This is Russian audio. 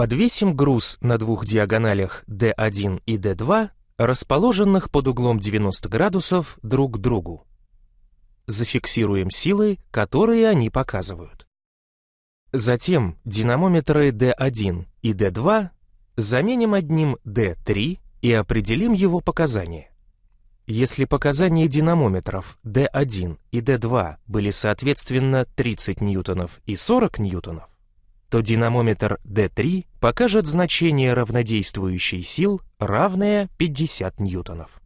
Подвесим груз на двух диагоналях D1 и D2, расположенных под углом 90 градусов друг к другу. Зафиксируем силы, которые они показывают. Затем динамометры D1 и D2 заменим одним D3 и определим его показания. Если показания динамометров D1 и D2 были соответственно 30 ньютонов и 40 ньютонов, то динамометр D3 покажет значение равнодействующей сил, равное 50 ньютонов.